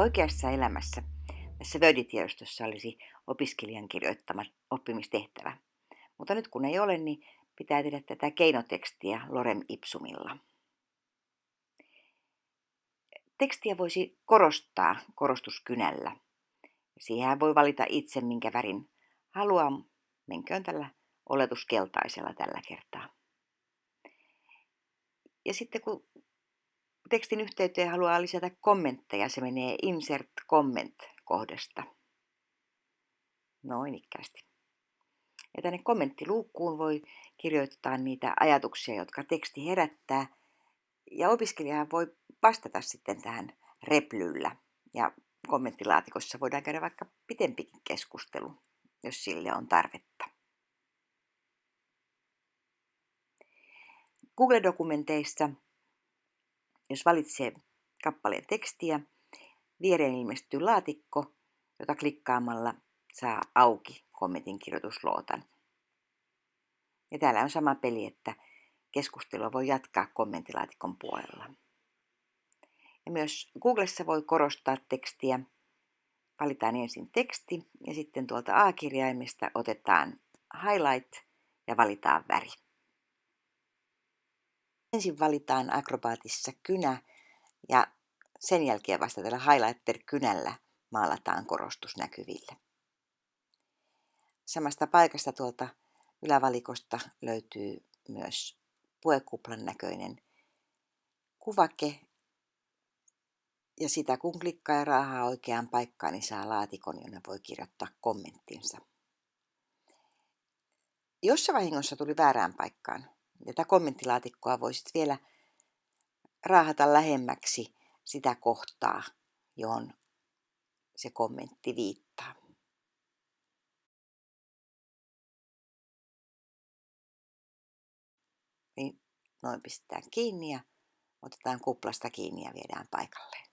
Oikeassa elämässä tässä Word-tiedostossa olisi opiskelijan kirjoittama oppimistehtävä. Mutta nyt kun ei ole, niin pitää tehdä tätä keinotekstiä lorem ipsumilla. Tekstiä voisi korostaa korostuskynällä. Siihen voi valita itse, minkä värin haluaa. Menköön tällä oletuskeltaisella tällä kertaa. Ja sitten kun tekstin yhteyteen haluaa lisätä kommentteja, se menee Insert Comment-kohdasta. Noin ikkästi. Ja tänne kommenttiluukkuun voi kirjoittaa niitä ajatuksia, jotka teksti herättää. Ja opiskelija voi vastata sitten tähän replyllä. Ja kommenttilaatikossa voidaan käydä vaikka pitempikin keskustelu, jos sille on tarvetta. Google-dokumenteissa jos valitsee kappaleen tekstiä, viereen ilmestyy laatikko, jota klikkaamalla saa auki kommentin kirjoituslootan. Ja täällä on sama peli, että keskustelua voi jatkaa kommenttilaatikon puolella. Ja myös Googlessa voi korostaa tekstiä. Valitaan ensin teksti ja sitten tuolta A-kirjaimesta otetaan highlight ja valitaan väri. Ensin valitaan akrobaatissa kynä ja sen jälkeen vasta tällä highlighter-kynällä maalataan korostus näkyville. Samasta paikasta tuolta ylävalikosta löytyy myös puekuplan näköinen kuvake. Ja sitä kun klikkaa ja raahaa oikeaan paikkaan, niin saa laatikon, jonne voi kirjoittaa kommenttinsa. Jos se vahingossa tuli väärään paikkaan, tätä kommenttilaatikkoa voisit vielä raahata lähemmäksi sitä kohtaa, johon se kommentti viittaa. Niin noin pistetään kiinni ja otetaan kuplasta kiinni ja viedään paikalleen.